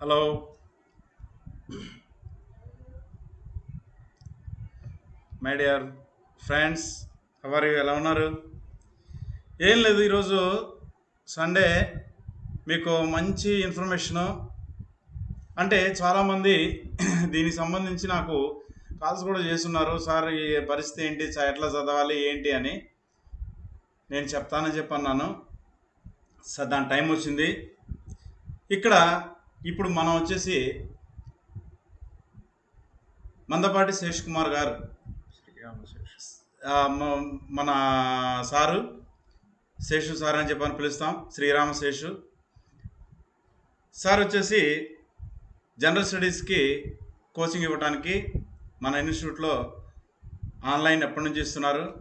Hello. My dear friends ఎవరు ఎలా ఉన్నారు? ఏం లేదు ఈరోజు సండే మీకు మంచి ఇన్ఫర్మేషను అంటే చాలామంది దీనికి సంబంధించి నాకు కాల్స్ కూడా చేస్తున్నారు. సార్ ఈ పరిస్థితి ఏంటి? చ- ఎట్లా చదవాలి? ఏంటి? అని నేను చెప్తానని చెప్పి అన్నాను సార్ దాని టైం వచ్చింది. ఇక్కడ ఇప్పుడు మనం వచ్చేసి మందపాటి శేష్ కుమార్ గారు. మన సారు శేషు సార్ అని చెప్పని పిలుస్తాం. శ్రీరామ శేషు. సార్ వచ్చేసి జనరల్ స్టడీస్కి కోచింగ్ ఇవ్వడానికి మన ఇన్స్టిట్యూట్లో ఆన్లైన్ ఎప్పటి నుంచి ఇస్తున్నారు?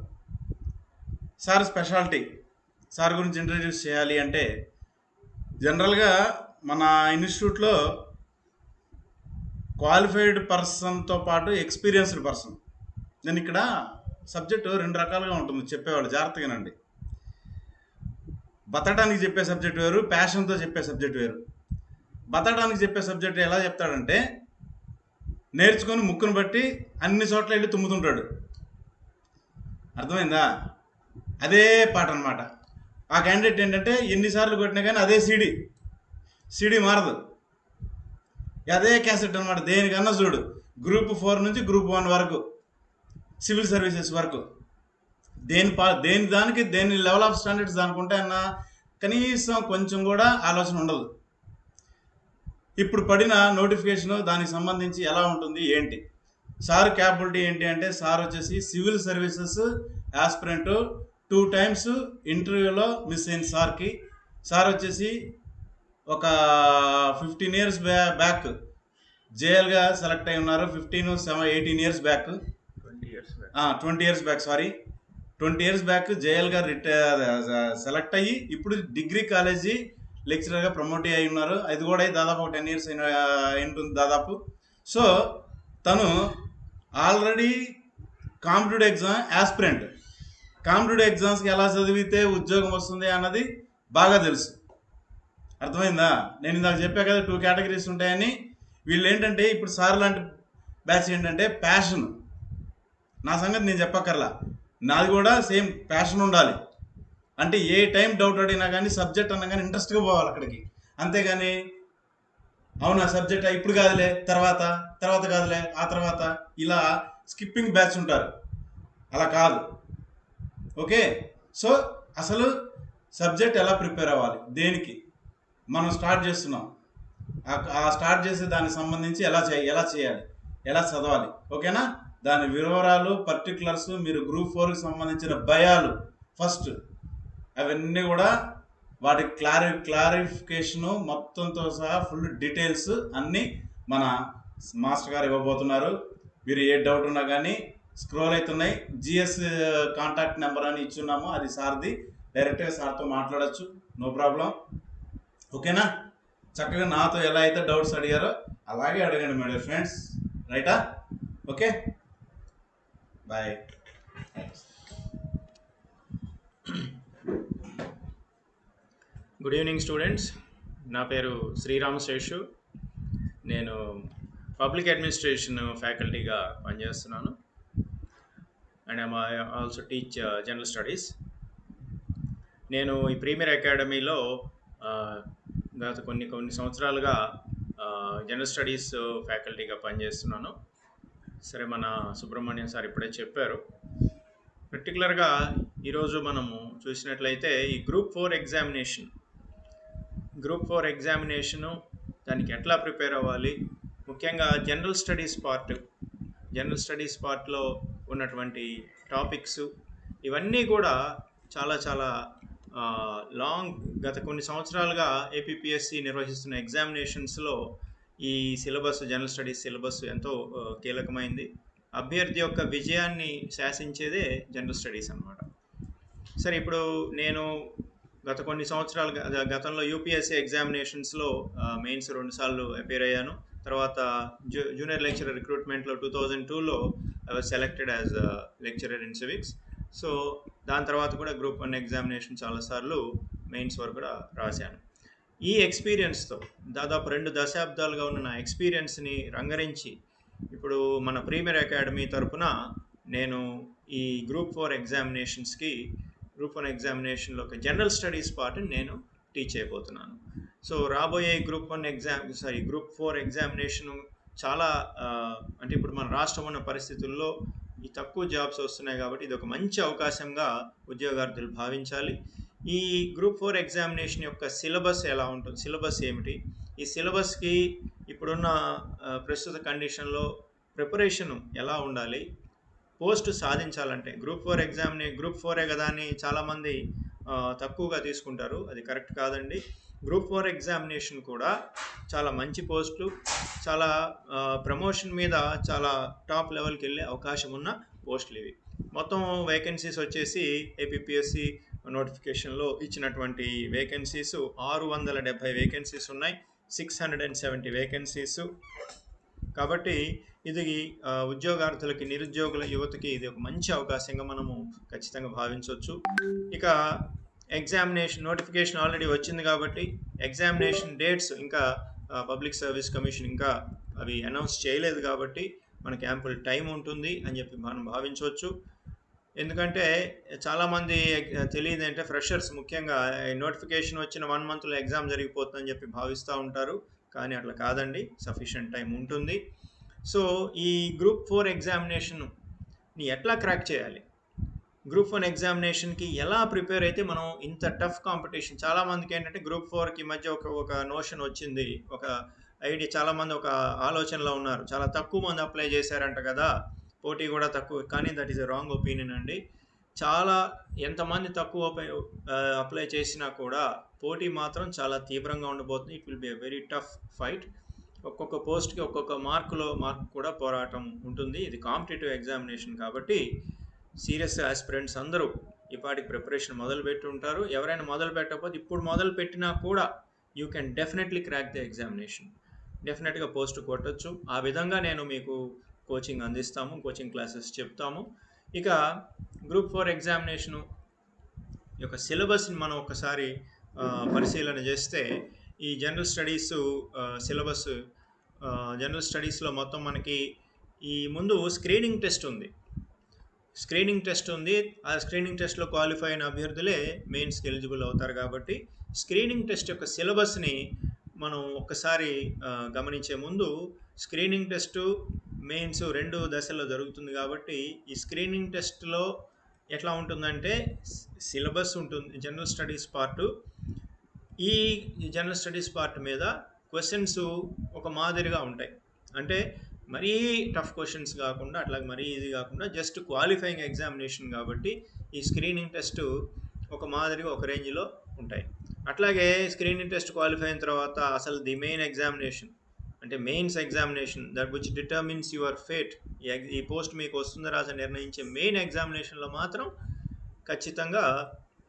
Sir speciality. సార్ గురించి ఇంట్రడ్యూస్ చేయాలి అంటే జనరల్గా మన ఇన్స్టిట్యూట్లో క్వాలిఫైడ్ పర్సన్తో పాటు ఎక్స్పీరియన్స్డ్ పర్సన్. నేను ఇక్కడ సబ్జెక్టు రెండు రకాలుగా ఉంటుంది చెప్పేవాళ్ళు జాగ్రత్తగానండి. బతకడానికి చెప్పే సబ్జెక్ట్ వేరు ప్యాషన్తో చెప్పే సబ్జెక్ట్ వేరు. బతకడానికి చెప్పే సబ్జెక్ట్ ఎలా చెప్తాడంటే నేర్చుకొని ముక్కును బట్టి అన్ని చోట్ల వెళ్ళి తుమ్ముతుంటాడు. అర్థమైందా? అదే పాట అనమాట ఆ క్యాండిడేట్ ఏంటంటే ఎన్నిసార్లు కొట్టినా కానీ అదే సీడీ. సిడి మారదు. అదే క్యాసెట్ అనమాట దేనికన్నా చూడు గ్రూప్ ఫోర్ నుంచి గ్రూప్ వన్ వరకు సివిల్ సర్వీసెస్ వరకు. దేని పా దేని దానికి దేని లెవెల్ ఆఫ్ స్టాండర్డ్స్ దానికి ఉంటాయన్న కనీసం కొంచెం కూడా ఆలోచన ఉండదు. ఇప్పుడు పడిన నోటిఫికేషన్ దానికి సంబంధించి ఎలా ఉంటుంది ఏంటి? సార్ క్యాపబిలిటీ ఏంటి అంటే సార్ వచ్చేసి civil services aspirant two times ఇంటర్వ్యూలో మిస్ అయింది సార్కి. సార్ వచ్చేసి ఒక ఫిఫ్టీన్ ఇయర్స్ బ్యా బ్యాక్ జేఎల్గా సెలెక్ట్ అయి ఉన్నారు. Fifteen seven eighteen years back twenty years twenty years back sorry twenty years back జేఎల్గా retire select అయ్యి ఇప్పుడు డిగ్రీ కాలేజీ లెక్చరర్గా ప్రమోట్ అయి ఉన్నారు. అది కూడా దాదాపు ఒక టెన్ ఇయర్స్ ఉంటుంది దాదాపు. సో తను already competitive exam aspirant competitive ఎగ్జామ్స్కి ఎలా చదివితే ఉద్యోగం వస్తుంది అన్నది బాగా తెలుసు. అర్థమైందా? నేను ఇందాక చెప్పా కదా టూ కేటగిరీస్ ఉంటాయని. వీళ్ళు ఏంటంటే ఇప్పుడు సార్ లాంటి బ్యాచ్ ఏంటంటే ప్యాషన్ నా సంగతి నేను చెప్పక్కర్లా. నాది కూడా సేమ్ ప్యాషన్ ఉండాలి. అంటే ఏ టైం డౌట్ అడిగినా కానీ సబ్జెక్ట్ అన్నా కానీ ఇంట్రెస్ట్గా పోవాలి అక్కడికి. అంతేగాని అవునా సబ్జెక్ట్ ఇప్పుడు కాదులే తర్వాత తర్వాత కాదులే ఆ తర్వాత ఇలా స్కిప్పింగ్ బ్యాచ్ ఉంటారు. అలా కాదు. ఓకే? సో అసలు సబ్జెక్ట్ ఎలా ప్రిపేర్ అవ్వాలి? దేనికి? మనం స్టార్ట్ చేస్తున్నాం. ఆ- స్టార్ట్ చేసే దానికి సంబంధించి ఎలా చేయ ఎలా చేయాలి? ఎలా చదవాలి? ఓకేనా? దాని వివరాలు పర్టికులర్స్ మీరు గ్రూప్ ఫోర్కి సంబంధించిన భయాలు ఫస్ట్ అవన్నీ కూడా వాటి క్లారి క్లారిఫికేషను మొత్తంతో సహా ఫుల్ డీటెయిల్స్ అన్నీ మన మాస్టర్ గారు ఇవ్వబోతున్నారు. మీరు ఏ డౌట్ ఉన్నా కానీ స్క్రోల్ అవుతున్నాయి. జిఎస్ కాంటాక్ట్ నెంబర్ అని ఇచ్చున్నాము అది సార్ది. డైరెక్ట్గా సార్తో మాట్లాడొచ్చు. నో ప్రాబ్లం ఓకేనా? చక్కగా నాతో ఎలా అయితే డౌట్స్ అడిగారో అలాగే అడగండి మేడం ఫ్రెండ్స్ రైటా okay? Bye good evening students నా పేరు శ్రీరామ్ శేషు. నేను పబ్లిక్ అడ్మినిస్ట్రేషన్ ఫ్యాకల్టీగా పనిచేస్తున్నాను. And I also teach general studies నేను ఈ ప్రీమియర్ అకాడమీలో uh, గత కొన్ని కొన్ని సంవత్సరాలుగా జనరల్ స్టడీస్ ఫ్యాకల్టీగా పనిచేస్తున్నాను. సరే మన సుబ్రహ్మణ్యం సార్ ఇప్పుడే చెప్పారు. పర్టికులర్గా ఈరోజు మనము చూసినట్లయితే ఈ group four examination. Group four examination దానికి ఎట్లా ప్రిపేర్ అవ్వాలి? ముఖ్యంగా general studies part general studies పార్ట్లో ఉన్నటువంటి టాపిక్స్ ఇవన్నీ కూడా చాలా చాలా లాంగ్ గత కొన్ని సంవత్సరాలుగా ఏపీపీఎస్సి నిర్వహిస్తున్న ఎగ్జామినేషన్స్లో ఈ సిలబస్ జనరల్ స్టడీస్ సిలబస్ ఎంతో కీలకమైంది. అభ్యర్థి యొక్క విజయాన్ని శాసించేదే జనరల్ స్టడీస్ అన్నమాట. సరే ఇప్పుడు నేను గత కొన్ని సంవత్సరాలు గతంలో యూపీఎస్సీ ఎగ్జామినేషన్స్లో మెయిన్స్ రెండుసార్లు అపేర్ అయ్యాను. తర్వాత జూ జూనియర్ లెక్చరర్ రిక్రూట్మెంట్లో టూ థౌజండ్ టూలో I was selected as lecturer in civics so దాని తర్వాత కూడా గ్రూప్ వన్ ఎగ్జామినేషన్ చాలాసార్లు మెయిన్స్ వరకు కూడా రాశాను. ఈ ఎక్స్పీరియన్స్‌తో దాదాపు రెండు దశాబ్దాలుగా ఉన్న నా ఎక్స్‌పీరియన్స్‌ని రంగరించి ఇప్పుడు మన ప్రీమియర్ అకాడమీ తరపున నేను ఈ గ్రూప్ ఫోర్ ఎగ్జామినేషన్స్‌కి గ్రూప్ వన్ ఎగ్జామినేషన్‌లో ఒక జనరల్ స్టడీస్ పార్ట్‌ని నేను టీచ్ అయిపోతున్నాను. సో, రాబోయే group one exam sorry group four examination చాలా అంటే ఇప్పుడు మన రాష్ట్రం ఉన్న పరిస్థితుల్లో ఈ తక్కువ జాబ్స్ వస్తున్నాయి కాబట్టి ఇది ఒక మంచి అవకాశంగా ఉద్యోగార్థులు భావించాలి. ఈ గ్రూప్ ఫోర్ ఎగ్జామినేషన్ యొక్క సిలబస్ ఎలా ఉంటుంది? సిలబస్ ఏమిటి? ఈ సిలబస్‌కి ఇప్పుడున్న ప్రస్తుత కండిషన్‌లో ప్రిపరేషన్ ఎలా ఉండాలి? పోస్ట్ సాధించాలంటే గ్రూప్ ఫోర్ ఎగ్జామ్‌ని గ్రూప్ ఫోరే కదా అని చాలామంది తక్కువగా తీసుకుంటారు. అది కరెక్ట్ కాదండి. గ్రూప్ ఫోర్ ఎగ్జామినేషన్ కూడా చాలా మంచి పోస్టులు, చాలా ప్రమోషన్ మీద చాలా టాప్ లెవెల్కి వెళ్ళే అవకాశం ఉన్న పోస్టులివి. మొత్తం వేకెన్సీస్ వచ్చేసి ఏపీపీఎస్‌సీ నోటిఫికేషన్‌లో ఇచ్చినటువంటి వేకెన్సీస్ 670 వేకెన్సీస్ ఉన్నాయి. 670 వేకెన్సీస్. కాబట్టి ఇది ఉద్యోగార్థులకి, నిరుద్యోగుల యువతకి ఇది ఒక మంచి అవకాశంగా మనము ఖచ్చితంగా భావించవచ్చు ఇక ఎగ్జామినేషన్ నోటిఫికేషన్ ఆల్రెడీ వచ్చింది కాబట్టి ఎగ్జామినేషన్ డేట్స్ ఇంకా పబ్లిక్ సర్వీస్ కమిషన్ ఇంకా అవి అనౌన్స్ చేయలేదు కాబట్టి మనకి యాంపుల్ టైం ఉంటుంది అని చెప్పి మనం భావించవచ్చు. ఎందుకంటే చాలామంది తెలియదు అంటే ఫ్రెషర్స్ ముఖ్యంగా నోటిఫికేషన్ వచ్చిన వన్ మంత్‌లో ఎగ్జామ్ జరిగిపోతుందని చెప్పి భావిస్తూ ఉంటారు. కానీ అట్లా కాదండి. సఫిషియంట్ టైం ఉంటుంది. సో, ఈ గ్రూప్ ఫోర్ ఎగ్జామినేషన్‌ని ఎట్లా క్రాక్ చేయాలి? గ్రూప్ వన్ ఎగ్జామినేషన్‌కి ఎలా ప్రిపేర్ అయితే మనం ఇంత టఫ్ కాంపిటీషన్ చాలామందికేంటంటే గ్రూప్ ఫోర్కి మధ్య ఒక ఒక నోషన్ వచ్చింది. ఒక ఐడియా చాలామంది ఒక ఆలోచనలో ఉన్నారు. చాలా తక్కువ మంది అప్లై చేశారంట కదా! పోటీ కూడా తక్కువ కానీ that is a wrong opinion అండి. చాలా ఎంతమంది తక్కువ అప్లై చేసినా కూడా పోటీ మాత్రం చాలా తీవ్రంగా ఉండబోతుంది. It will be a very tough fight. ఒక్కొక్క పోస్ట్‌కి ఒక్కొక్క మార్కులో మార్క్ కూడా పోరాటం ఉంటుంది. ఇది కాంపిటీటివ్ ఎగ్జామినేషన్ కాబట్టి సీరియస్ ఆస్పిరెంట్స్ అందరూ ఈ పాటికి ప్రిపరేషన్ మొదలుపెట్టి ఉంటారు. ఎవరైనా మొదలు పెట్టకపోతే ఇప్పుడు మొదలుపెట్టినా కూడా you can definitely crack the examination. డెఫినెట్‌గా పోస్ట్ కొట్టొచ్చు. ఆ విధంగా నేను మీకు కోచింగ్ అందిస్తాము. కోచింగ్ క్లాసెస్ చెప్తాము. ఇక గ్రూప్ ఫోర్ ఎగ్జామినేషను యొక్క సిలబస్‌ని మనం ఒకసారి పరిశీలన చేస్తే ఈ జనరల్ స్టడీస్ సిలబస్ జనరల్ స్టడీస్‌లో మొత్తం మనకి ఈ ముందు స్క్రీనింగ్ టెస్ట్ ఉంది. స్క్రీనింగ్ టెస్ట్ ఉంది. ఆ స్క్రీనింగ్ టెస్ట్‌లో క్వాలిఫై అయిన అభ్యర్థులే మెయిన్స్‌కి ఎలిజిబుల్ అవుతారు కాబట్టి స్క్రీనింగ్ టెస్ట్ యొక్క సిలబస్‌ని మనం ఒక్కసారి గమనించే ముందు స్క్రీనింగ్ టెస్టు, మెయిన్స్ రెండు దశల్లో జరుగుతుంది కాబట్టి ఈ స్క్రీనింగ్ టెస్ట్‌లో ఎట్లా ఉంటుందంటే సిలబస్ ఉంటుంది. General studies part. ఈ జనరల్ స్టడీస్ పార్ట్ మీద క్వశ్చన్స్ ఒక మాదిరిగా ఉంటాయి. అంటే మరీ టఫ్ క్వశ్చన్స్ కాకుండా అట్లాగే మరీ ఈజీ కాకుండా జస్ట్ క్వాలిఫైయింగ్ ఎగ్జామినేషన్ కాబట్టి ఈ స్క్రీనింగ్ టెస్ట్ ఒక మాదిరిగా ఒక రేంజ్‌లో ఉంటాయి. అట్లాగే స్క్రీనింగ్ టెస్ట్ క్వాలిఫై అయిన తర్వాత అసలు ది మెయిన్ ఎగ్జామినేషన్ అంటే mains examination that which determines your fate ఈ పోస్ట్ మీకు వస్తుందా రాజా నిర్ణయించే మెయిన్ ఎగ్జామినేషన్‌లో మాత్రం ఖచ్చితంగా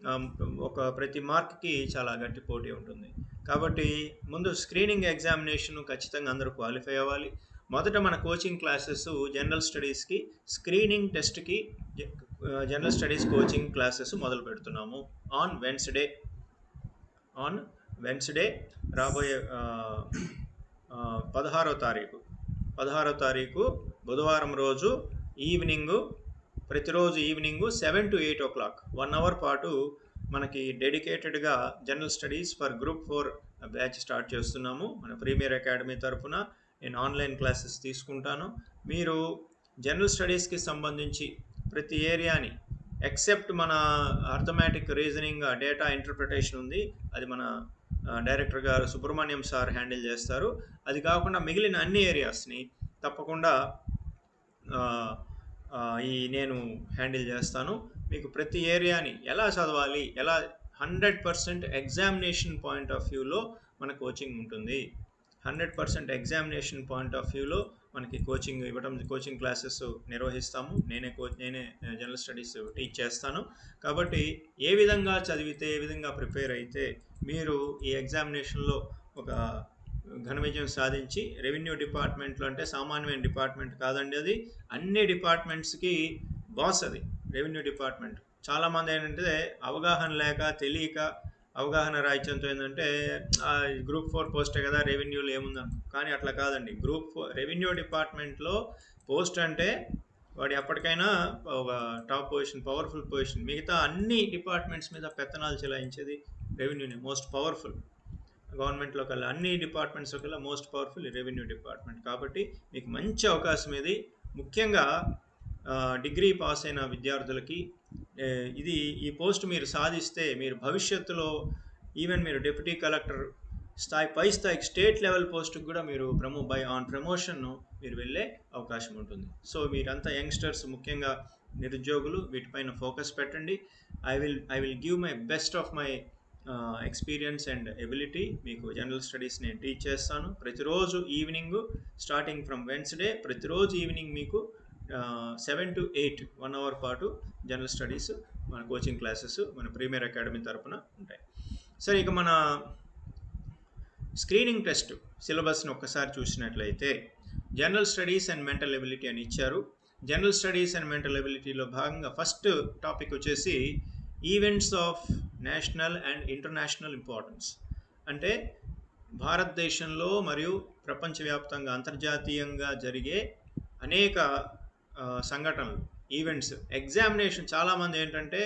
um, ఒక ప్రతి మార్క్‌కి చాలా గట్టి పోటీ ఉంటుంది. కాబట్టి ముందు స్క్రీనింగ్ ఎగ్జామినేషన్ ఖచ్చితంగా అందరూ క్వాలిఫై అవ్వాలి. మొదట మన కోచింగ్ క్లాసెస్ జనరల్ స్టడీస్‌కి స్క్రీనింగ్ టెస్ట్‌కి general studies coaching classes మొదలుపెడుతున్నాము. On Wednesday. On Wednesday రాబోయే పదహారో తారీఖు. 16వ తారీఖు బుధవారం రోజు ఈవినింగు ప్రతిరోజు ఈవినింగు 7-8 1 అవర్ పాటు మనకి డెడికేటెడ్‌గా general studies for group four batch start చేస్తున్నాము. మన ప్రీమియర్ అకాడమీ తరపున నేను ఆన్‌లైన్ క్లాసెస్ తీసుకుంటాను. మీరు జనరల్ స్టడీస్‌కి సంబంధించి ప్రతి ఏరియాని ఎక్సెప్ట్ మన అర్థమెటిక్, రీజనింగ్, డేటా ఇంటర్ప్రిటేషన్ ఉంది. అది మన డైరెక్టర్ గారు సుబ్రహ్మణ్యం సార్ హ్యాండిల్ చేస్తారు. అది కాకుండా మిగిలిన అన్ని ఏరియాస్‌ని తప్పకుండా ఈ నేను హ్యాండిల్ చేస్తాను. మీకు ప్రతి ఏరియాని ఎలా చదవాలి? ఎలా 100% ఎగ్జామినేషన్ పాయింట్ ఆఫ్ వ్యూలో మన కోచింగ్ ఉంటుంది. 100% ఎగ్జామినేషన్ పాయింట్ ఆఫ్ వ్యూలో మనకి కోచింగ్ ఇవ్వడం కోచింగ్ క్లాసెస్ నిర్వహిస్తాము. నేనే కోచ్ నేనే జనరల్ స్టడీస్ టీచ్ చేస్తాను. కాబట్టి ఏ విధంగా చదివితే, ఏ విధంగా ప్రిపేర్ అయితే మీరు ఈ ఎగ్జామినేషన్‌లో ఒక ఘన విజయం సాధించి రెవెన్యూ డిపార్ట్మెంట్‌లో అంటే సామాన్యమైన డిపార్ట్మెంట్ కాదండి అది. అన్ని డిపార్ట్మెంట్స్‌కి బాస్ అది రెవెన్యూ డిపార్ట్మెంట్. చాలామంది ఏంటంటే అవగాహన లేక, తెలియక అవగాహన రాహిత్యంతో ఏంటంటే గ్రూప్ ఫోర్ పోస్టే కదా రెవెన్యూలో ఏముందను. కానీ అట్లా కాదండి. గ్రూప్ ఫోర్ రెవెన్యూ డిపార్ట్మెంట్లో పోస్ట్ అంటే వాడు ఎప్పటికైనా ఒక టాప్ పొజిషన్ పవర్ఫుల్ పొజిషన్. మిగతా అన్ని డిపార్ట్మెంట్స్ మీద పెత్తనాలు చెలాయించేది రెవెన్యూనే మోస్ట్ పవర్ఫుల్. గవర్నమెంట్లో కల్లా అన్ని డిపార్ట్మెంట్స్ కల్లా మోస్ట్ పవర్ఫుల్ రెవెన్యూ డిపార్ట్మెంట్. కాబట్టి మీకు మంచి అవకాశం ఇది. ముఖ్యంగా డిగ్రీ పాస్ అయిన విద్యార్థులకి ఇది ఈ పోస్ట్ మీరు సాధిస్తే మీరు భవిష్యత్తులో ఈవెన్ మీరు డిప్యూటీ కలెక్టర్ స్థాయి పై స్థాయికి స్టేట్ లెవెల్ పోస్ట్కి కూడా మీరు ప్రమో బై ఆన్ ప్రమోషన్ను మీరు వెళ్ళే అవకాశం ఉంటుంది. సో మీరంతా యంగ్స్టర్స్ ముఖ్యంగా నిరుద్యోగులు వీటిపైన ఫోకస్ పెట్టండి. I will I will give my best of my experience and ability. మీకు జనరల్ స్టడీస్ నేను టీచ్ చేస్తాను. ప్రతిరోజు ఈవినింగ్ స్టార్టింగ్ ఫ్రమ్ వెన్స్డే ప్రతిరోజు ఈవినింగ్ మీకు seven to eight one hour పాటు జనరల్ స్టడీస్ మన కోచింగ్ క్లాసెస్ మన ప్రీమియర్ అకాడమీ తరపున ఉంటాయి. సరే ఇక మన స్క్రీనింగ్ టెస్ట్ సిలబస్ని ఒక్కసారి చూసినట్లయితే general studies and mental ability అని ఇచ్చారు. జనరల్ స్టడీస్ అండ్ మెంటల్ ఎబిలిటీలో భాగంగా ఫస్ట్ టాపిక్ వచ్చేసి events of national and international importance అంటే భారతదేశంలో మరియు ప్రపంచవ్యాప్తంగా అంతర్జాతీయంగా జరిగే అనేక సంఘటనలు ఈవెంట్స్ ఎగ్జామినేషన్ చాలామంది ఏంటంటే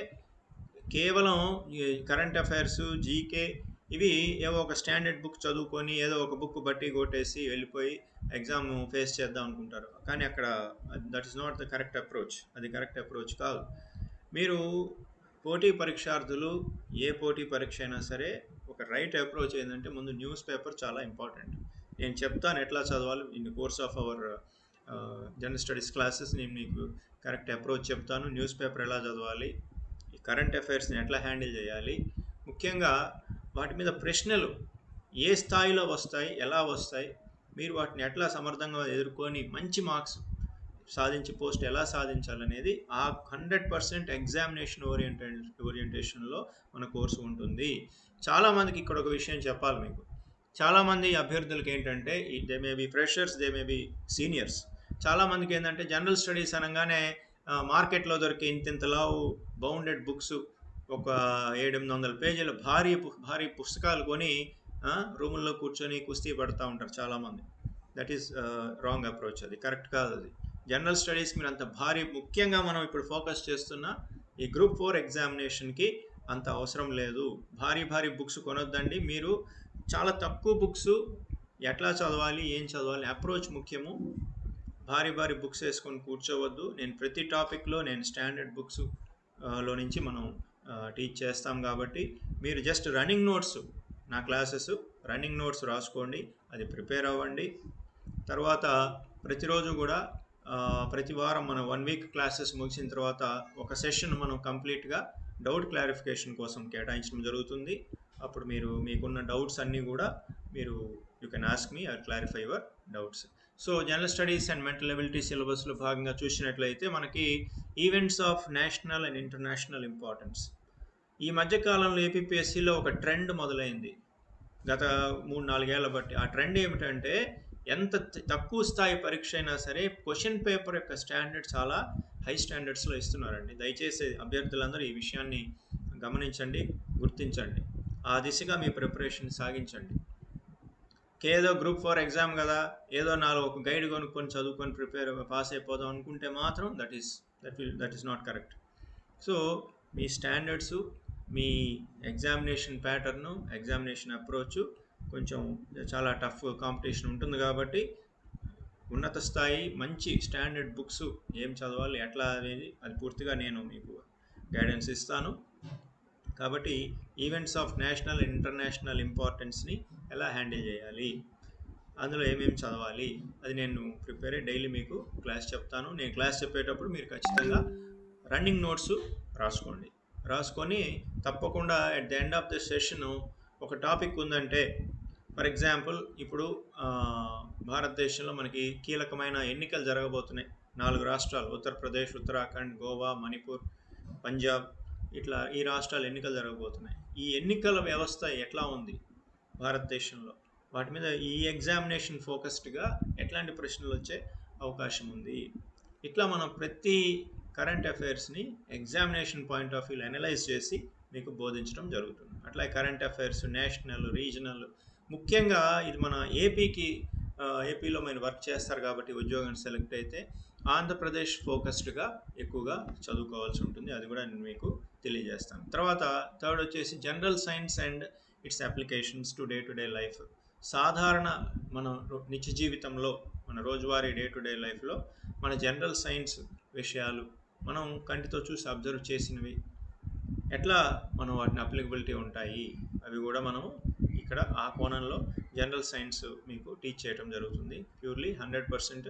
కేవలం ఈ కరెంట్ అఫైర్స్ జీకే ఇవి ఏవో ఒక స్టాండర్డ్ బుక్ చదువుకొని ఏదో ఒక బుక్ బట్టి కొట్టేసి వెళ్ళిపోయి ఎగ్జామ్ ఫేస్ చేద్దాం అనుకుంటారు. కానీ అక్కడ that is not the correct approach అది కరెక్ట్ అప్రోచ్ కాదు. మీరు పోటీ పరీక్షార్థులు ఏ పోటీ పరీక్ష అయినా సరే ఒక రైట్ అప్రోచ్ ఏంటంటే ముందు న్యూస్ పేపర్ చాలా ఇంపార్టెంట్ నేను చెప్తాను ఎట్లా చదవాలి in course of our general studies classes నేను మీకు కరెక్ట్ అప్రోచ్ చెప్తాను. న్యూస్ పేపర్ ఎలా చదవాలి? ఈ కరెంట్ అఫైర్స్ని ఎట్లా హ్యాండిల్ చేయాలి? ముఖ్యంగా వాటి మీద ప్రశ్నలు ఏ స్థాయిలో వస్తాయి? ఎలా వస్తాయి? మీరు వాటిని ఎట్లా సమర్థంగా ఎదుర్కొని మంచి మార్క్స్ సాధించి పోస్ట్ ఎలా సాధించాలనేది ఆ హండ్రెడ్ పర్సెంట్ ఎగ్జామినేషన్ ఓరియంటే ఓరియంటేషన్లో మన కోర్సు ఉంటుంది. చాలామందికి ఇక్కడ ఒక విషయం చెప్పాలి మీకు. చాలామంది అభ్యర్థులకి ఏంటంటే they may be freshers they may be seniors. చాలామందికి ఏంటంటే జనరల్ స్టడీస్ అనగానే మార్కెట్లో దొరికే ఇంతింతలావు బౌండెడ్ బుక్స్ ఒక ఏడెనిమిది వందల పేజీల భారీ భారీ పుస్తకాలు కొని రూముల్లో కూర్చొని కుస్తీ పడుతూ ఉంటారు చాలామంది దట్ ఈస్ రాంగ్ అప్రోచ్ అది. కరెక్ట్ కాదు అది. జనరల్ స్టడీస్ మీరు అంత భారీ ముఖ్యంగా మనం ఇప్పుడు ఫోకస్ చేస్తున్న ఈ గ్రూప్ ఫోర్ ఎగ్జామినేషన్కి అంత అవసరం లేదు. భారీ భారీ బుక్స్ కొనొద్దండి. మీరు చాలా తక్కువ బుక్స్ ఎట్లా చదవాలి ఏం చదవాలి అప్రోచ్ ముఖ్యము. భారీ భారీ బుక్స్ వేసుకొని కూర్చోవద్దు. నేను ప్రతి టాపిక్లో నేను స్టాండర్డ్ బుక్స్లో నుంచి మనం టీచ్ చేస్తాం కాబట్టి మీరు జస్ట్ రన్నింగ్ నోట్స్ నా క్లాసెస్ రన్నింగ్ నోట్స్ రాసుకోండి అది ప్రిపేర్ అవ్వండి. తర్వాత ప్రతిరోజు కూడా ప్రతి వారం మనం వన్ వీక్ క్లాసెస్ ముగిసిన తర్వాత ఒక సెషన్ మనం కంప్లీట్గా డౌట్ క్లారిఫికేషన్ కోసం కేటాయించడం జరుగుతుంది. అప్పుడు మీరు మీకున్న డౌట్స్ అన్నీ కూడా మీరు you can ask me or clarify your doubts so general studies and mental ability సిలబస్లో భాగంగా చూసినట్లయితే మనకి events of national and international importance ఈ మధ్యకాలంలో ఏపీపీఎస్సీలో ఒక ట్రెండ్ మొదలైంది. గత మూడు నాలుగేళ్ళ బట్టి. ఆ ట్రెండ్ ఏమిటంటే ఎంత తక్కువ స్థాయి పరీక్ష అయినా సరే క్వశ్చన్ పేపర్ యొక్క స్టాండర్డ్ చాలా హై స్టాండర్డ్స్లో ఇస్తున్నారండి. దయచేసి అభ్యర్థులందరూ ఈ విషయాన్ని గమనించండి గుర్తించండి. ఆ దిశగా మీ ప్రిపరేషన్ సాగించండి. ఏదో గ్రూప్ ఫోర్ ఎగ్జామ్ కదా ఏదో నాలుగు ఒక గైడ్ కొనుక్కొని చదువుకొని ప్రిపేర్ పాస్ అయిపోదాం అనుకుంటే మాత్రం that is that will that is not correct so me standards మీ ఎగ్జామినేషన్ ప్యాటర్ను ఎగ్జామినేషన్ అప్రోచ్ కొంచెం చాలా టఫ్ కాంపిటీషన్ ఉంటుంది కాబట్టి ఉన్నత స్థాయి మంచి స్టాండర్డ్ బుక్స్ ఏం చదవాలి ఎట్లా అనేది అది పూర్తిగా నేను మీకు గైడెన్స్ ఇస్తాను. కాబట్టి ఈవెంట్స్ ఆఫ్ నేషనల్ ఇంటర్నేషనల్ ఇంపార్టెన్స్ని ఎలా హ్యాండిల్ చేయాలి? అందులో ఏమేమి చదవాలి? అది నేను ప్రిపేర్ డైలీ మీకు క్లాస్ చెప్తాను. నేను క్లాస్ చెప్పేటప్పుడు మీరు ఖచ్చితంగా రన్నింగ్ నోట్స్ రాసుకోండి. రాసుకొని తప్పకుండా at the end of the session ఒక టాపిక్ ఉందంటే ఫర్ ఎగ్జాంపుల్ ఇప్పుడు భారతదేశంలో మనకి కీలకమైన ఎన్నికలు జరగబోతున్నాయి. నాలుగు రాష్ట్రాలు ఉత్తరప్రదేశ్ ఉత్తరాఖండ్ గోవా మణిపూర్ పంజాబ్ ఇట్లా ఈ రాష్ట్రాలు ఎన్నికలు జరగబోతున్నాయి. ఈ ఎన్నికల వ్యవస్థ ఎట్లా ఉంది? భారతదేశంలో. వాటి మీద ఈ ఎగ్జామినేషన్ ఫోకస్డ్గా ఎట్లాంటి ప్రశ్నలు వచ్చే అవకాశం ఉంది? ఇట్లా మనం ప్రతి కరెంట్ అఫైర్స్ని ఎగ్జామినేషన్ పాయింట్ ఆఫ్ వ్యూలో అనలైజ్ చేసి మీకు బోధించడం జరుగుతుంది. అట్లా కరెంట్ అఫైర్స్ నేషనల్ రీజనల్ ముఖ్యంగా ఇది మన ఏపీకి ఏపీలో మీరు వర్క్ చేస్తారు కాబట్టి ఉద్యోగం సెలెక్ట్ అయితే ఆంధ్రప్రదేశ్ ఫోకస్డ్గా ఎక్కువగా చదువుకోవాల్సి ఉంటుంది. అది కూడా నేను మీకు తెలియజేస్తాను. తర్వాత థర్డ్ వచ్చేసి general science and its applications to day to day life సాధారణ మన నిత్య జీవితంలో మన రోజువారీ డే టు డే లైఫ్లో మన జనరల్ సైన్స్ విషయాలు మనం కంటితో చూసి అబ్జర్వ్ చేసినవి ఎట్లా మనం వాటిని అప్లికబిలిటీ ఉంటాయి అవి కూడా మనము ఇక్కడ ఆ కోణంలో జనరల్ సైన్స్ మీకు టీచ్ చేయడం జరుగుతుంది. ప్యూర్లీ హండ్రెడ్ పర్సెంట్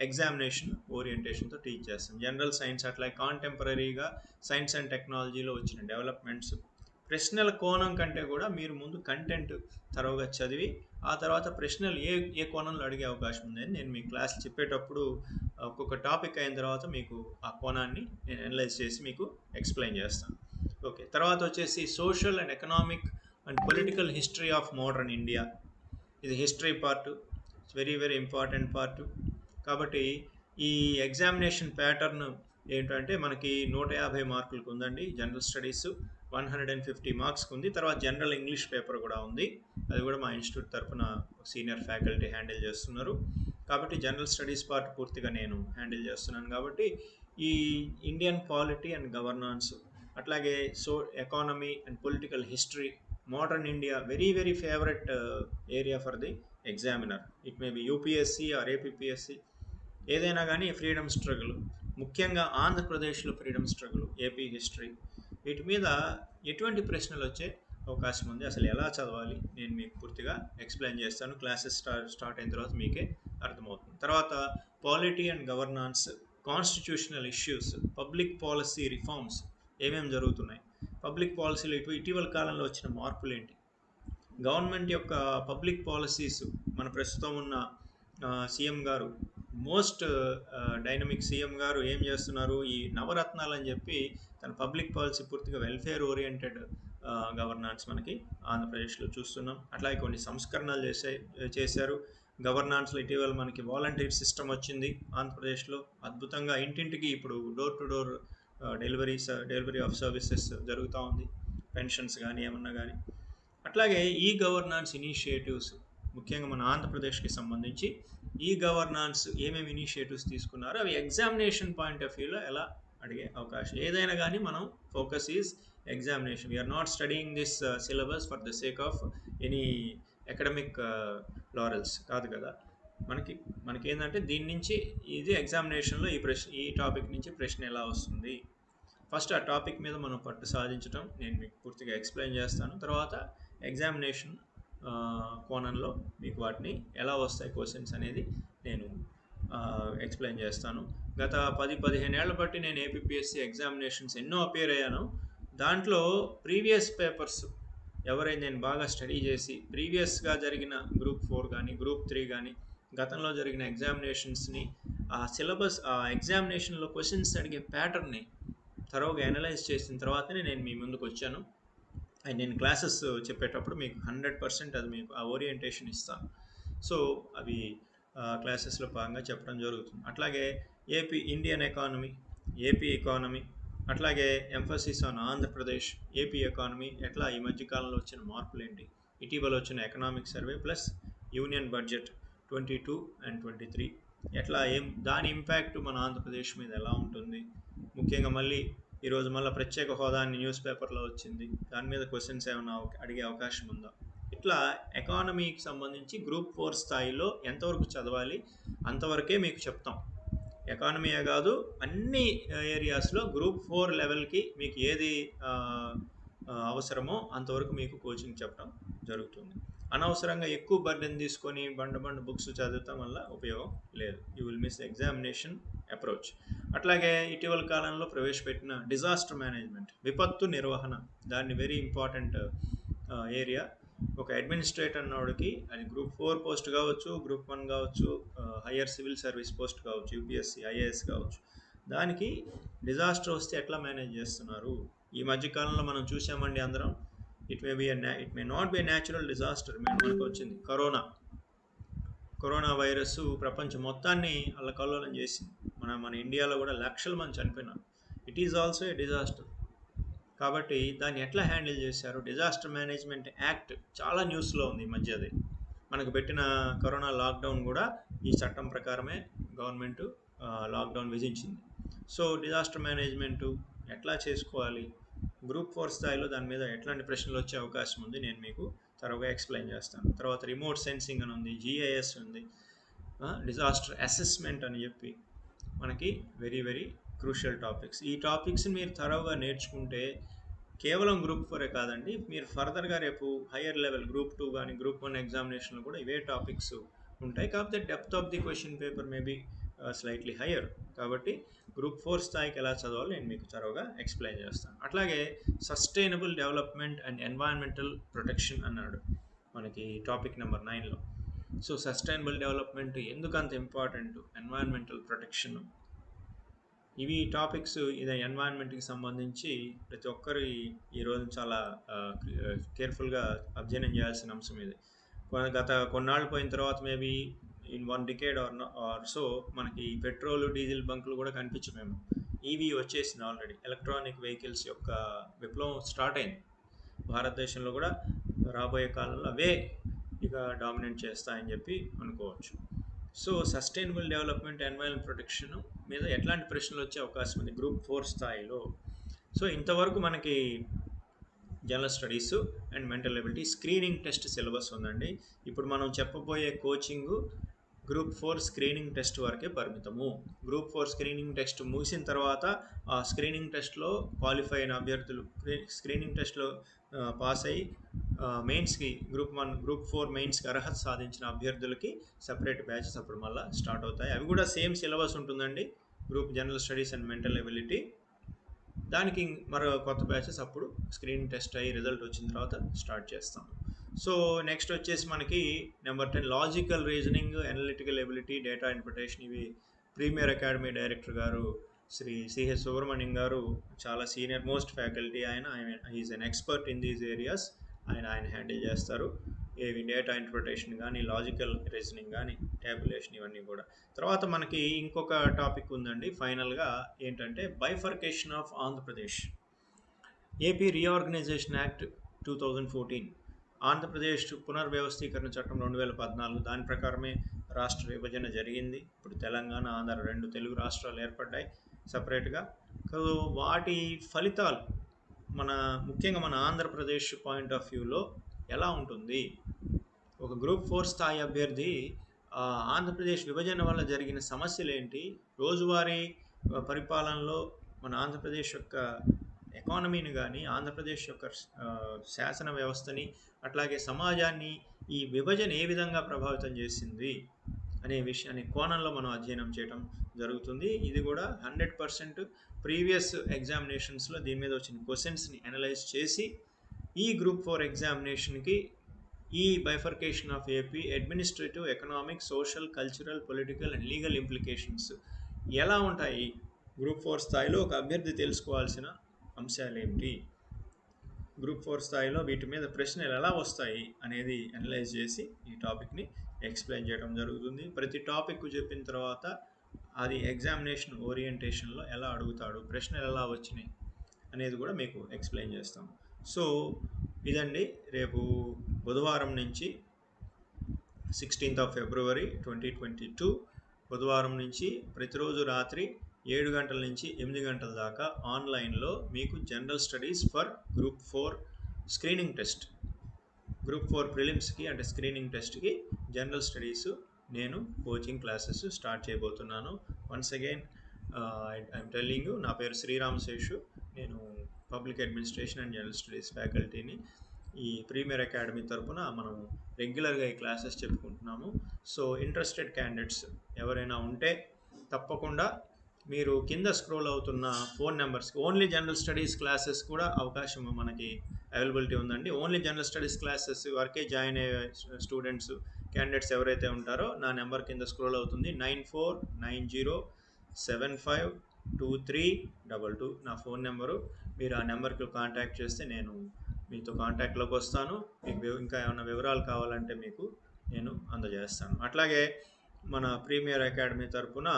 ఎగ్జామినేషన్ ఓరియంటేషన్తో టీచ్ చేస్తాం. జనరల్ సైన్స్ అట్లా కాంటెంపరీగా సైన్స్ అండ్ టెక్నాలజీలో వచ్చిన డెవలప్మెంట్స్ ప్రశ్నల కోణం కంటే కూడా మీరు ముందు కంటెంట్ తరవుగా చదివి ఆ తర్వాత ప్రశ్నలు ఏ ఏ కోణంలో అడిగే అవకాశం ఉందని నేను మీ క్లాస్ చెప్పేటప్పుడు ఒక్కొక్క టాపిక్ అయిన తర్వాత మీకు ఆ కోణాన్ని నేను అనలైజ్ చేసి మీకు ఎక్స్ప్లెయిన్ చేస్తాను. ఓకే తర్వాత వచ్చేసి social and economic and political history of modern India ఇది history part very very important part కాబట్టి ఈ ఎగ్జామినేషన్ ప్యాటర్న్ ఏంటంటే మనకి నూట యాభై మార్కులకు ఉందండి general studies one hundred and fifty మార్క్స్కి ఉంది. తర్వాత జనరల్ ఇంగ్లీష్ పేపర్ కూడా ఉంది. అది కూడా మా ఇన్స్టిట్యూట్ తరఫున సీనియర్ ఫ్యాకల్టీ హ్యాండిల్ చేస్తున్నారు. కాబట్టి జనరల్ స్టడీస్ పార్ట్ పూర్తిగా నేను హ్యాండిల్ చేస్తున్నాను. కాబట్టి ఈ ఇండియన్ పాలిటీ అండ్ గవర్నాన్స్ అట్లాగే so economy and political history modern India very very favourite uh, area for the examiner. It may be UPSC or APSC ఏదైనా కానీ ఫ్రీడమ్ స్ట్రగుల్. ముఖ్యంగా ఆంధ్రప్రదేశ్లో ఫ్రీడమ్ స్ట్రగుల్ ఏపీ హిస్టరీ. వీటి మీద ఎటువంటి ప్రశ్నలు వచ్చే అవకాశం ఉంది? అసలు ఎలా చదవాలి? నేను మీకు పూర్తిగా ఎక్స్ప్లెయిన్ చేస్తాను. క్లాసెస్ స్టార్ట్ స్టార్ట్ అయిన తర్వాత మీకే అర్థమవుతుంది. తర్వాత polity and governance constitutional issues public policy reforms ఏమేమి జరుగుతున్నాయి? పబ్లిక్ పాలసీలు ఇటు ఇటీవల కాలంలో వచ్చిన మార్పులు ఏంటి? గవర్నమెంట్ యొక్క పబ్లిక్ పాలసీస్ మన ప్రస్తుతం ఉన్న సీఎం గారు మోస్ట్ డైనమిక్ సీఎం గారు ఏం చేస్తున్నారు? ఈ నవరత్నాలు అని చెప్పి తన పబ్లిక్ పాలసీ పూర్తిగా వెల్ఫేర్ ఓరియంటెడ్ గవర్నాన్స్ మనకి ఆంధ్రప్రదేశ్లో చూస్తున్నాం. అట్లాగే కొన్ని సంస్కరణలు చేసే చేశారు. గవర్నాన్స్లో ఇటీవల మనకి వాలంటీర్ సిస్టమ్ వచ్చింది ఆంధ్రప్రదేశ్లో. అద్భుతంగా ఇంటింటికి ఇప్పుడు door to door delivery delivery of services జరుగుతూ ఉంది. పెన్షన్స్ కానీ ఏమన్నా కానీ అట్లాగే ఈ గవర్నాన్స్ ఇనిషియేటివ్స్ ముఖ్యంగా మన ఆంధ్రప్రదేశ్కి సంబంధించి ఈ గవర్నాన్స్ ఏమేమి ఇనిషియేటివ్స్ తీసుకున్నారో అవి ఎగ్జామినేషన్ పాయింట్ ఆఫ్ వ్యూలో ఎలా అడిగే అవకాశం. ఏదైనా కానీ మనం focus is examination. We are not studying this syllabus for the sake of any academic laurels కాదు కదా. మనకి మనకి ఏంటంటే దీని నుంచి ఇది ఎగ్జామినేషన్లో ఈ ప్రశ్న ఈ టాపిక్ నుంచి ప్రశ్న ఎలా వస్తుంది. ఫస్ట్ ఆ టాపిక్ మీద మనం పట్టు సాధించడం నేను మీకు పూర్తిగా ఎక్స్ప్లెయిన్ చేస్తాను. తర్వాత ఎగ్జామినేషన్ కోణంలో మీకు వాటిని ఎలా వస్తాయి క్వశ్చన్స్ అనేది నేను ఎక్స్ప్లెయిన్ చేస్తాను. గత పది పదిహేను ఏళ్ళ బట్టి నేను ఏపీఎస్సి ఎగ్జామినేషన్స్ ఎన్నో అపేర్ అయ్యాను. దాంట్లో ప్రీవియస్ పేపర్స్ ఎవరైతే నేను బాగా స్టడీ చేసి ప్రీవియస్గా జరిగిన గ్రూప్ ఫోర్ కానీ గ్రూప్ త్రీ కానీ గతంలో జరిగిన ఎగ్జామినేషన్స్ని ఆ సిలబస్ ఆ ఎగ్జామినేషన్లో క్వశ్చన్స్ అడిగే ప్యాటర్న్ని తరోగా అనలైజ్ చేసిన తర్వాతనే నేను మీ ముందుకు వచ్చాను. అండ్ నేను క్లాసెస్ చెప్పేటప్పుడు మీకు హండ్రెడ్ పర్సెంట్ అది మీకు ఆ ఓరియంటేషన్ ఇస్తాను. సో అవి క్లాసెస్లో భాగంగా చెప్పడం జరుగుతుంది. అట్లాగే AP Indian economy AP economy అట్లాగే emphasis on Andhra Pradesh AP economy ఎట్లా ఈ మధ్యకాలంలో వచ్చిన మార్పులు ఏంటి ఇటీవల వచ్చిన economic survey plus union budget twenty two and twenty three ఎట్లా ఏం దాని ఇంపాక్ట్ మన ఆంధ్రప్రదేశ్ మీద ఎలా ఉంటుంది ముఖ్యంగా మళ్ళీ ఈరోజు మళ్ళీ ప్రత్యేక హోదా అని న్యూస్ పేపర్లో వచ్చింది. దాని మీద క్వశ్చన్స్ ఏమైనా అడిగే అవకాశం ఉందా? ఇట్లా ఎకానమీకి సంబంధించి గ్రూప్ ఫోర్ స్థాయిలో ఎంతవరకు చదవాలి? అంతవరకే మీకు చెప్తాం. ఎకానమీయే కాదు అన్ని ఏరియాస్లో గ్రూప్ ఫోర్ లెవెల్కి మీకు ఏది అవసరమో అంతవరకు మీకు కోచింగ్ చెప్పడం జరుగుతుంది. అనవసరంగా ఎక్కువ బర్డెన్ తీసుకొని బండ బండ బుక్స్ చదవటం వల్ల ఉపయోగం లేదు. You will miss examination approach అట్లాగే ఇటీవల కాలంలో ప్రవేశపెట్టిన డిజాస్టర్ మేనేజ్మెంట్ విపత్తు నిర్వహణ దాన్ని వెరీ ఇంపార్టెంట్ ఏరియా ఒక అడ్మినిస్ట్రేటర్ అన్నవాడికి అది గ్రూప్ ఫోర్ పోస్ట్ కావచ్చు గ్రూప్ వన్ కావచ్చు హయ్యర్ సివిల్ సర్వీస్ పోస్ట్ కావచ్చు యూపీఎస్సి ఐఏఎస్ కావచ్చు. దానికి డిజాస్టర్ వస్తే ఎట్లా మేనేజ్ చేస్తున్నారు? ఈ మధ్యకాలంలో మనం చూసామండి అందరం it may be it may not be natural disaster మనకు వచ్చింది. కరోనా కరోనా వైరస్ ప్రపంచం మొత్తాన్ని అల్లకల్లోలం చేసింది. మన మన ఇండియాలో కూడా లక్షల మంది చనిపోయినారు. It is also a disaster కాబట్టి దాన్ని ఎట్లా హ్యాండిల్ చేశారు? డిజాస్టర్ మేనేజ్మెంట్ యాక్ట్ చాలా న్యూస్లో ఉంది ఈ మధ్య అది. మనకు పెట్టిన కరోనా లాక్డౌన్ కూడా ఈ చట్టం ప్రకారమే గవర్నమెంట్ లాక్డౌన్ విధించింది. సో డిజాస్టర్ మేనేజ్మెంటు ఎట్లా చేసుకోవాలి? గ్రూప్ ఫోర్ స్థాయిలో దాని మీద ఎట్లాంటి ప్రశ్నలు వచ్చే అవకాశం ఉంది నేను మీకు త్వరగా ఎక్స్ప్లెయిన్ చేస్తాను. తర్వాత రిమోట్ సెన్సింగ్ అని ఉంది జిఐఎస్ ఉంది. డిజాస్టర్ అసెస్మెంట్ అని చెప్పి మనకి వెరీ వెరీ క్రూషియల్ టాపిక్స్. ఈ టాపిక్స్ మీరు త్వరగా నేర్చుకుంటే కేవలం గ్రూప్ ఫోరే కాదండి మీరు ఫర్దర్గా రేపు హయ్యర్ లెవెల్ గ్రూప్ టూ కానీ గ్రూప్ వన్ ఎగ్జామినేషన్లో కూడా ఇవే టాపిక్స్ ఉంటాయి. కాకపోతే depth of the question paper maybe Uh, slightly higher కాబట్టి గ్రూప్ ఫోర్ స్థాయికి ఎలా చదవాలో నేను మీకు చొరవగా ఎక్స్ప్లెయిన్ చేస్తాను. అట్లాగే sustainable development and environmental protection అన్నాడు మనకి టాపిక్ నెంబర్ నైన్లో సో సస్టైనబుల్ డెవలప్మెంట్ ఎందుకు అంత ఇంపార్టెంట్ ఎన్వైరన్మెంటల్ ప్రొటెక్షన్ ఇవి టాపిక్స్ ఇది ఎన్వైరన్మెంట్కి సంబంధించి ప్రతి ఒక్కరు ఈరోజు చాలా uh, కేర్ఫుల్గా uh, అధ్యయనం చేయాల్సిన అంశం ఇది. గత కొన్నాళ్ళు పోయిన తర్వాత maybe in one decade or or so మనకి పెట్రోల్ డీజిల్ బంకులు కూడా కనిపించమేమో ఈవీ వచ్చేసింది ఆల్రెడీ ఎలక్ట్రానిక్ వెహికల్స్ యొక్క విప్లవం స్టార్ట్ అయింది. భారతదేశంలో కూడా రాబోయే కాలంలో అవే ఇక డామినేట్ చేస్తాయని చెప్పి అనుకోవచ్చు. So sustainable development environment protection మీద ఎట్లాంటి ప్రశ్నలు వచ్చే అవకాశం ఉంది? గ్రూప్ ఫోర్ స్థాయిలో. సో ఇంతవరకు మనకి general studies and mental ability screening test syllabus ఉందండి. ఇప్పుడు మనం చెప్పబోయే coaching group four screening test వరకే పరిమితము. గ్రూప్ ఫోర్ స్క్రీనింగ్ టెస్ట్ ముగిసిన తర్వాత ఆ స్క్రీనింగ్ టెస్ట్లో క్వాలిఫై అయిన అభ్యర్థులు స్క్రీనింగ్ టెస్ట్లో పాస్ అయ్యి మెయిన్స్కి గ్రూప్ వన్ గ్రూప్ ఫోర్ మెయిన్స్కి అర్హత సాధించిన అభ్యర్థులకి సపరేట్ బ్యాచెస్ అప్పుడు మళ్ళీ స్టార్ట్ అవుతాయి. అవి కూడా సేమ్ సిలబస్ ఉంటుందండి. Group general studies and mental ability. దానికి మరో కొత్త బ్యాచెస్ అప్పుడు స్క్రీన్ టెస్ట్ అయ్యి రిజల్ట్ వచ్చిన తర్వాత స్టార్ట్ చేస్తాం సో నెక్స్ట్ వచ్చేసి మనకి number ten logical reasoning analytical ability data interpretation ఇవి ప్రీమియర్ అకాడమీ డైరెక్టర్ గారు శ్రీ సిహెచ్ సుబ్రహ్మణ్యం గారు చాలా సీనియర్ మోస్ట్ ఫ్యాకల్టీ ఆయన. Is an expert in these areas. ఆయన ఆయన హ్యాండిల్ చేస్తారు. ఏవి డేటా ఇంటర్ప్రిటేషన్ కానీ లాజికల్ రీజనింగ్ కానీ ట్యాబులేషన్ ఇవన్నీ కూడా. తర్వాత మనకి ఇంకొక టాపిక్ ఉందండి. ఫైనల్గా ఏంటంటే bifurcation of Andhra Pradesh. AP reorganisation act two thousand fourteen. Andhra Pradesh పునర్వ్యవస్థీకరణ చట్టం రెండు వేల పద్నాలుగు దాని ప్రకారమే రాష్ట్ర విభజన జరిగింది. ఇప్పుడు తెలంగాణ ఆంధ్ర రెండు తెలుగు రాష్ట్రాలు ఏర్పడ్డాయి సపరేట్గా. వాటి ఫలితాలు మన ముఖ్యంగా మన ఆంధ్రప్రదేశ్ పాయింట్ ఆఫ్ వ్యూలో ఎలా ఉంటుంది? ఒక గ్రూప్ ఫోర్ స్థాయి అభ్యర్థి ఆంధ్రప్రదేశ్ విభజన వల్ల జరిగిన సమస్యలు ఏంటి రోజువారీ పరిపాలనలో మన ఆంధ్రప్రదేశ్ యొక్క ఎకానమీని కానీ ఆంధ్రప్రదేశ్ యొక్క శాసన వ్యవస్థని అట్లాగే సమాజాన్ని ఈ విభజన ఏ విధంగా ప్రభావితం చేసింది అనే విషయాన్ని కోణంలో మనం అధ్యయనం చేయడం జరుగుతుంది. ఇది కూడా హండ్రెడ్ పర్సెంట్ ప్రీవియస్ ఎగ్జామినేషన్స్లో దీని మీద వచ్చిన క్వశ్చన్స్ని అనలైజ్ చేసి ఈ గ్రూప్ ఫోర్ ఎగ్జామినేషన్కి ఈ bifurcation of AP administrative economic social cultural political and legal implications ఎలా ఉంటాయి? గ్రూప్ ఫోర్ స్థాయిలో ఒక అభ్యర్థి తెలుసుకోవాల్సిన అంశాలు ఏమిటి గ్రూప్ ఫోర్ స్థాయిలో వీటి మీద ప్రశ్నలు ఎలా వస్తాయి అనేది అనలైజ్ చేసి ఈ టాపిక్ని ఎక్స్ప్లెయిన్ చేయడం జరుగుతుంది. ప్రతి టాపిక్ చెప్పిన తర్వాత అది ఎగ్జామినేషన్ ఓరియంటేషన్లో ఎలా అడుగుతాడు ప్రశ్నలు ఎలా వచ్చినాయి అనేది కూడా మీకు ఎక్స్ప్లెయిన్ చేస్తాం. సో ఇదండి. రేపు బుధవారం నుంచి sixteenth of February twenty twenty two. బుధవారం నుంచి ప్రతిరోజు రాత్రి ఏడు గంటల నుంచి ఎనిమిది గంటల దాకా ఆన్లైన్లో మీకు general studies for group four screening test. Group four ప్రిలిమ్స్కి అంటే స్క్రీనింగ్ టెస్ట్కి జనరల్ స్టడీస్ నేను కోచింగ్ క్లాసెస్ స్టార్ట్ చేయబోతున్నాను. వన్స్ అగైన్ ఐఎమ్ టెల్లింగ్ నా పేరు శ్రీరామ్ శేషు. నేను public administration and general studies ఫ్యాకల్టీని ఈ ప్రీమియర్ అకాడమీ తరఫున మనం రెగ్యులర్గా ఈ క్లాసెస్ చెప్పుకుంటున్నాము. సో ఇంట్రెస్టెడ్ క్యాండిడేట్స్ ఎవరైనా ఉంటే తప్పకుండా మీరు కింద స్క్రోల్ అవుతున్న ఫోన్ నెంబర్స్కి ఓన్లీ జనరల్ స్టడీస్ క్లాసెస్ కూడా అవకాశం మనకి అవైలబిలిటీ ఉందండి. ఓన్లీ జనరల్ స్టడీస్ క్లాసెస్ వరకే జాయిన్ అయ్యే స్టూడెంట్స్ క్యాండిడేట్స్ ఎవరైతే ఉంటారో నా నెంబర్ కింద స్క్రోల్ అవుతుంది. Nine four nine zero seven five two three double two నా ఫోన్ నెంబరు. మీరు ఆ నెంబర్కి కాంటాక్ట్ చేస్తే నేను మీతో కాంటాక్ట్లోకి వస్తాను. మీకు ఇంకా ఏమైనా వివరాలు కావాలంటే మీకు నేను అందజేస్తాను. అట్లాగే మన ప్రీమియర్ అకాడమీ తరఫున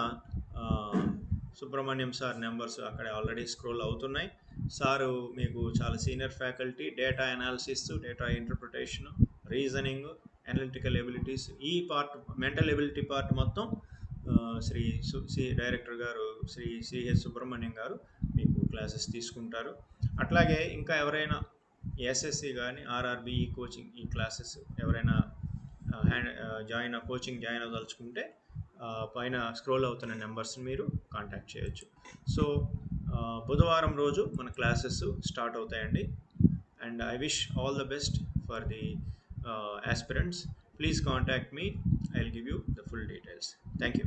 సుబ్రహ్మణ్యం సార్ నెంబర్స్ అక్కడ ఆల్రెడీ స్క్రోల్ అవుతున్నాయి. సారు మీకు చాలా senior faculty data analysis data interpretation reasoning analytical abilities ఈ పార్ట్ మెంటల్ ఎబిలిటీ పార్ట్ మొత్తం శ్రీ సి డైరెక్టర్ గారు శ్రీ సిహెచ్ సుబ్రహ్మణ్యం గారు మీకు క్లాసెస్ తీసుకుంటారు. అట్లాగే ఇంకా ఎవరైనా ఎస్ఎస్సి కానీ ఆర్ఆర్బిఈ ఈ కోచింగ్ ఈ క్లాసెస్ ఎవరైనా హ్యాండ్ జాయిన్ కోచింగ్ జాయిన్ అవ్వదలుచుకుంటే పైన స్క్రోల్ అవుతున్న నెంబర్స్ని మీరు కాంటాక్ట్ చేయొచ్చు. సో బుధవారం రోజు మన క్లాసెస్ స్టార్ట్ అవుతాయండి. And I wish all the best for the aspirants. Please contact me. I will give you the full details. Thank you